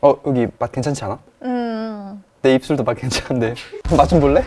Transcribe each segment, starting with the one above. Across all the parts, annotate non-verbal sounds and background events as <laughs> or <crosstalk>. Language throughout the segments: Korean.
어 여기 맛 괜찮지 않아? 음. 내 입술도 맛 괜찮은데 <laughs> 맛 좀 볼래?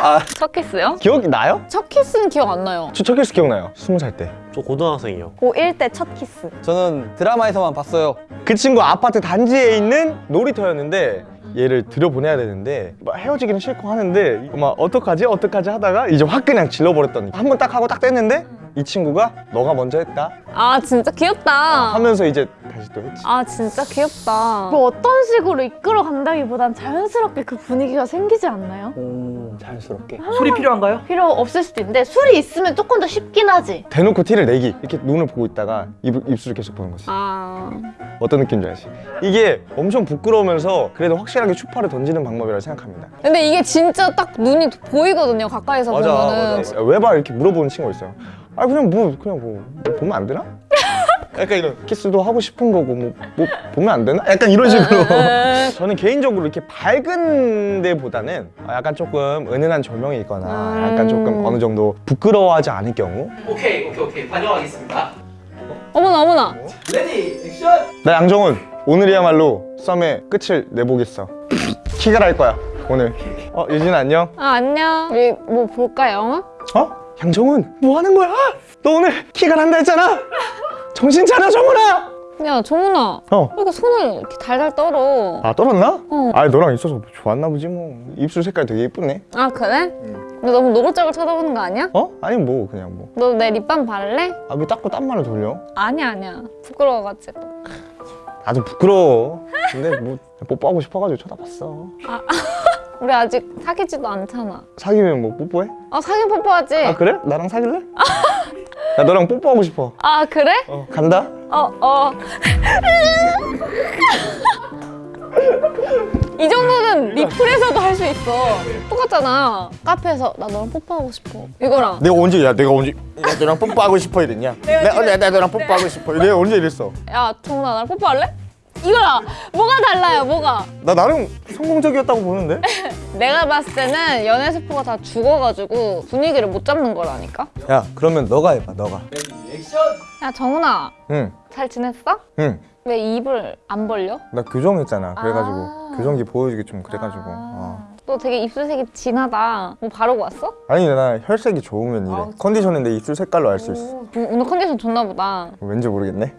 아 첫 키스요? 기억이 나요? 첫 키스는 기억 안 나요. 저 첫 키스 기억나요 스무 살때 저 고등학생이요. 고1 때 첫 키스. 저는 드라마에서만 봤어요 그 친구 아파트 단지에 있는 놀이터였는데 얘를 들여보내야 되는데 막 헤어지기는 싫고 하는데 막 어떡하지 어떡하지 하다가 이제 확 그냥 질러버렸더니 한번 딱 하고 딱 뗐는데 이 친구가 너가 먼저 했다 아 진짜 귀엽다. 하면서 이제 다시 또 했지 아 진짜 귀엽다. 뭐 어떤 식으로 이끌어 간다기보단 자연스럽게 그 분위기가 생기지 않나요? 오 자연스럽게 술이 필요한가요? 필요 없을 수도 있는데 술이 있으면 조금 더 쉽긴 하지. 대놓고 티를 내기 이렇게 눈을 보고 있다가 입, 입술을 계속 보는 거지 아 어떤 느낌인지 알지? 이게 엄청 부끄러우면서 그래도 확실하게 추파를 던지는 방법이라고 생각합니다 근데 이게 진짜 딱 눈이 보이거든요 가까이서 보면은. 왜봐 이렇게 물어보는 친구가 있어요 아 그냥 뭐 그냥 뭐, 뭐 보면 안 되나? <laughs> 약간 이런 키스도 하고 싶은 거고 뭐, 뭐 보면 안 되나? 약간 이런 식으로 <laughs> 저는 개인적으로 이렇게 밝은 데보다는 약간 조금 은은한 조명이 있거나 약간 조금 어느 정도 부끄러워하지 않을 경우 오케이 오케이 오케이 반영하겠습니다 어머나 어머나. ready action 나 양정훈 오늘이야말로 썸의 끝을 내보겠어 <laughs> 키갈 할 거야 오늘 어 유진 안녕 아 안녕. 우리 뭐 볼까 영화? 어? 양정훈 뭐 하는 거야? 너 오늘 키가 난다 했잖아 정신 차려 정훈아 야 정훈아. 어. 왜 이렇게 손을 이렇게 달달 떨어? 아 떨었나? 어. 아 너랑 있어서 좋았나 보지 뭐 입술 색깔 되게 예쁘네 아 그래? 근데 너무 노골적으로 쳐다보는 거 아니야? 어? 아니 뭐 그냥 뭐 너 내 립밤 바를래? 아왜 닦고 딴말을 돌려? 아니야 아니야. 부끄러워가지고. 나도 부끄러워 근데 뭐 뽀뽀하고 싶어가지고 쳐다봤어 <laughs> 우리 아직 사귀지도 않잖아. 사귀면 뭐 뽀뽀해? 아 사귀면 뽀뽀하지? 아 그래? 나랑 사귈래? 나 너랑 뽀뽀하고 싶어 아 그래? 어 간다? 어, 어. 이 정도는 리플에서도 할 수 있어. 똑같잖아. 카페에서 나 너랑 뽀뽀하고 싶어. 이거랑. 내가 언제 야 내가 언제 야 너랑 뽀뽀하고 싶어 이랬냐? 내가 언제 나 너랑 뽀뽀하고 싶어 내가 언제 이랬어? 야, 정훈아 나랑 뽀뽀할래? 이거랑 뭐가 달라요, 뭐가? 나 나름 성공적이었다고 보는데? <laughs> 내가 봤을 때는 연애 스포가 다 죽어가지고 분위기를 못 잡는 거라니까? 야 그러면 너가 해봐 너가 액션 야, 정훈아. 응 잘 지냈어? 응. 왜 입을 안 벌려? 나 교정했잖아 그래가지고 아. 교정기 보여주기 좀 그래가지고 어. 너 되게 입술색이 진하다. 뭐 바르고 왔어? 아니 나 혈색이 좋으면 이래 아, 컨디션은 내 입술 색깔로 알 수 있어 오, 오늘 컨디션 좋나 보다. 왠지 모르겠네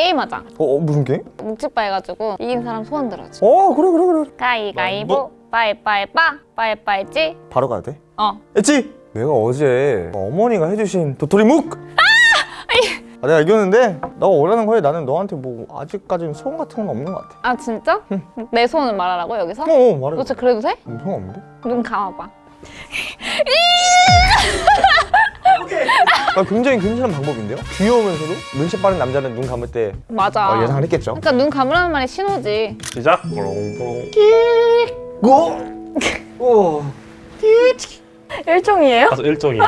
게임하자. 어, 어 무슨 게임? 묵찌빠 해가지고 이긴 사람 소원 들어줘. 어 그래 그래 그래 가위가위보 뭐? 빠이빠이빠 빠이빠이찌 바로 가도 돼? 어 했지? 내가 어제 어머니가 해주신 도토리 묵! 아, 내가 이겼는데 너가 원하는 거에 나는 너한테 뭐 아직까지는 소원 같은 건 없는 것 같아 아 진짜? 내 소원을 말하라고 여기서? 어, 어 말해 너 진짜 그래도 돼? 음, 상관없는데? 눈 감아봐 <laughs> <laughs> 아, 굉장히 괜찮은 방법인데요? 귀여우면서도 눈치 빠른 남자는 눈 감을 때 맞아 어, 예상을 했겠죠? 그러니까 눈 감으라는 말이 신호지 시작. 고! 오 일종이에요? 가서 일정이에요.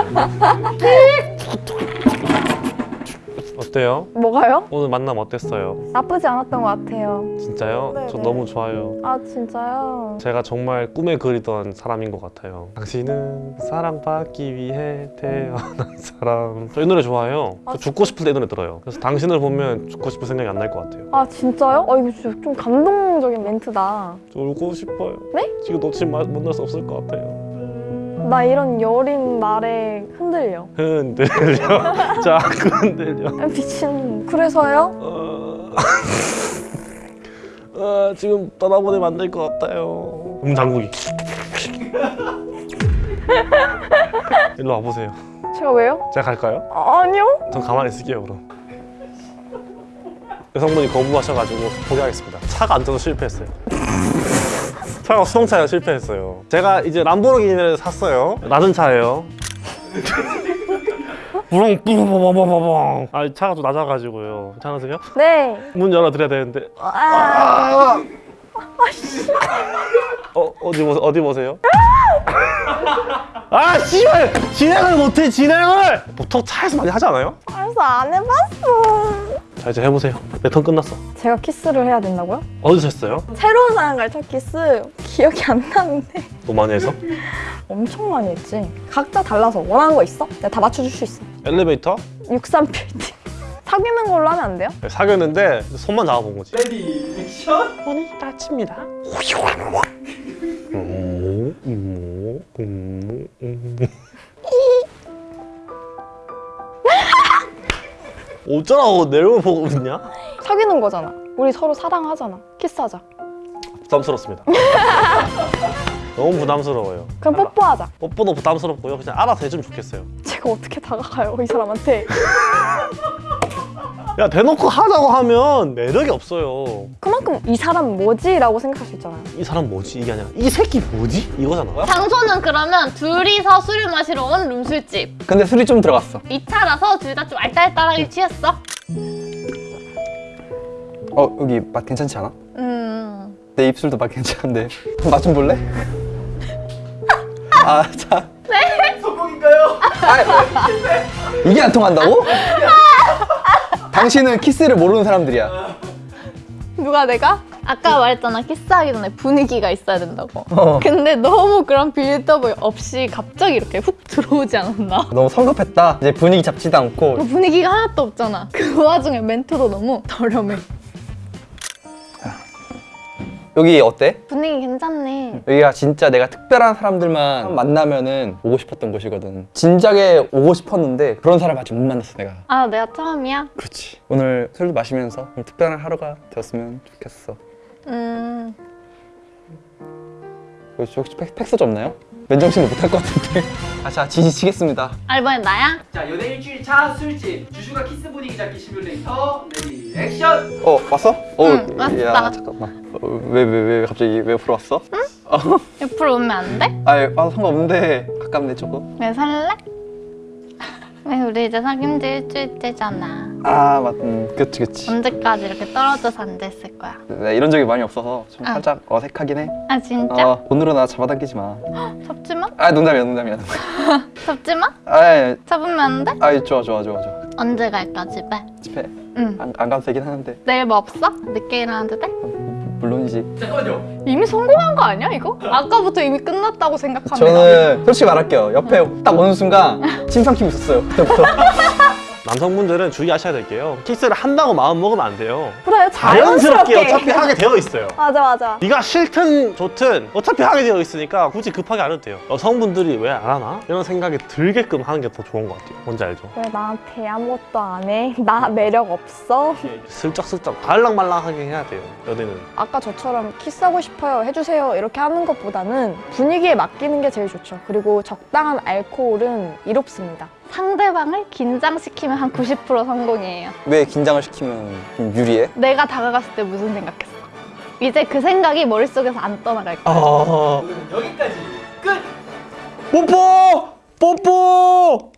어때요? 뭐가요? 오늘 만남 어땠어요? 나쁘지 않았던 것 같아요. 진짜요? 네, 저 네. 너무 좋아요. 아 진짜요? 제가 정말 꿈에 그리던 사람인 것 같아요. 당신은 사랑받기 위해 태어난 <laughs> 사람. 저 이 노래 좋아해요. 저 죽고 싶을 때 이 노래 들어요. 그래서 당신을 보면 죽고 싶은 생각이 안 날 것 같아요. 아 진짜요? 어 이거 진짜 좀 감동적인 멘트다. 저 울고 싶어요. 네? 지금 놓치면 마- 만날 수 없을 것 같아요. 나 이런 여린 날에 흔들려. 흔들려. <laughs> 자꾸 흔들려. 아, 미친. 그래서요? 어... 어, 지금 떠나보내면 안 될 것 같아요. 문 잠그기. <laughs> 일로 와보세요. 제가 왜요? 제가 갈까요? 아, 아니요. 전 가만히 있을게요 그럼. 여성분이 거부하셔가지고 포기하겠습니다. 차가 안 떠서 실패했어요. 차가 수동차가 실패했어요. 제가 이제 람보르기니를 샀어요. 낮은 차예요. <laughs> 부릉 뿌르르르르르르 아 차가 좀 낮아가지고요. 괜찮으세요? 네. 문 열어드려야 되는데 아, 어 어디 보세요? 어디 보세요? 아 씨발 진행을 못해 진행을 보통 차에서 많이 하지 않아요? 알았어 안 해봤어. 자 이제 해보세요 내 턴 끝났어 제가 키스를 해야 된다고요? 어디서 했어요? 새로운 사람 갈첫 키스 기억이 안 나는데 너무 많이 해서? <laughs> 엄청 많이 했지. 각자 달라서 원하는 거 있어? 내가 다 맞춰줄 수 있어. 엘리베이터? 63 빌딩. <laughs> 사귀는 걸로 하면 안 돼요? 사귀었는데 손만 잡아본 거지. ready action. 오늘 따칩니다. 음, 음, 음, 어쩌라고 내 얼굴 보고 있냐? 사귀는 거잖아. 우리 서로 사랑하잖아. 키스하자. 부담스럽습니다. <laughs> 너무 부담스러워요. 그럼 뽀뽀하자. 뽀뽀도 부담스럽고요. 그냥 알아서 해주면 좋겠어요. 제가 어떻게 다가가요 이 사람한테? <laughs> 야 대놓고 하자고 하면 매력이 없어요. 그만큼 이 사람 뭐지 라고 생각할 수 있잖아요. 이 사람 뭐지? 이게 아니라 이 새끼 뭐지? 이거잖아. 장소는 그러면 둘이서 술을 마시러 온 룸술집. 근데 술이 좀 들어갔어. 2차라서 둘 다 좀 알딸딸하게 취했어. 어 여기 맛 괜찮지 않아? 음. 내 입술도 맛 괜찮은데 맛 좀 볼래? 아 참. 성공인가요? 이게 안 통한다고? 당신은 키스를 모르는 사람들이야. 누가 내가? 아까 말했잖아 키스하기 전에 분위기가 있어야 된다고. 어. 근데 너무 그런 빌더블 없이 갑자기 이렇게 훅 들어오지 않았나? 너무 성급했다. 이제 분위기 잡지도 않고 그 분위기가 하나도 없잖아. 그 와중에 멘트도 너무 저렴해. 여기 어때? 분위기 괜찮네. 여기가 진짜 내가 특별한 사람들만 만나면은 오고 싶었던 곳이거든. 진작에 오고 싶었는데 그런 사람 아직 못 만났어 내가. 아 내가 처음이야? 그렇지. 오늘 술도 마시면서 오늘 특별한 하루가 되었으면 좋겠어. 음. 혹시, 팩, 팩스도 없나요? 맨정신도 못할 것 같은데. 아, 자 지지치겠습니다. 아 이번엔 나야? 자 연애 일주일 차 술집 주주가 키스 분위기 잡기 시뮬레이터 ready action. 어 왔어? 어, 응, 왔어. 야 잠깐만. 왜왜왜 갑자기 왜 옆으로 왔어? 옆으로 오면 안 돼? 아, 아 상관없는데 가깝네 조금. 왜 살래? 왜 우리 이제 사귄 지 일주일째잖아. 아 맞, 음, 그치 그치. 언제까지 이렇게 떨어져서 앉아있을 거야? 나 이런 적이 많이 없어서 좀 아. 살짝 어색하긴 해. 아 진짜? 어, 오늘은 나 잡아당기지 마. <gasps> 잡지 마? 아 농담이야 농담이야. 농담. 잡지 마? 아, 잡으면 안 돼? 아 좋아 좋아 좋아 좋아. 언제 갈까 집에? 집에 응. 안, 안 가도 되긴 하는데 내일 뭐 없어? 늦게 일어나도 돼? 물론이지. 잠깐만요. 이미 성공한 거 아니야 이거? 아까부터 이미 끝났다고 생각합니다. 저는 솔직히 말할게요. 옆에 딱 오는 순간 침 삼키고 있었어요. 그때부터. <laughs> 남성분들은 주의하셔야 될 게요. 키스를 한다고 마음 먹으면 안 돼요. 그래요 자연스럽게 자연스럽게. 어차피 하게 되어 있어요. <laughs> 맞아 맞아. 네가 싫든 좋든 어차피 하게 되어 있으니까 굳이 급하게 안 해도 돼요. 여성분들이 왜 안 하나? 이런 생각이 들게끔 하는 게 더 좋은 것 같아요. 뭔지 알죠? 왜 나한테 아무것도 안 해? 나 매력 없어? 슬쩍슬쩍 달랑말랑하게 해야 돼요. 연애는. 아까 저처럼 키스하고 싶어요 해주세요 이렇게 하는 것보다는 분위기에 맡기는 게 제일 좋죠. 그리고 적당한 알코올은 이롭습니다. 상대방을 긴장시키면 한 90% 성공이에요. 왜 긴장을 시키면 좀 유리해? 내가 다가갔을 때 무슨 생각했어? 이제 그 생각이 머릿속에서 안 떠나갈 거야. 아 여기까지 끝. 뽀뽀 뽀뽀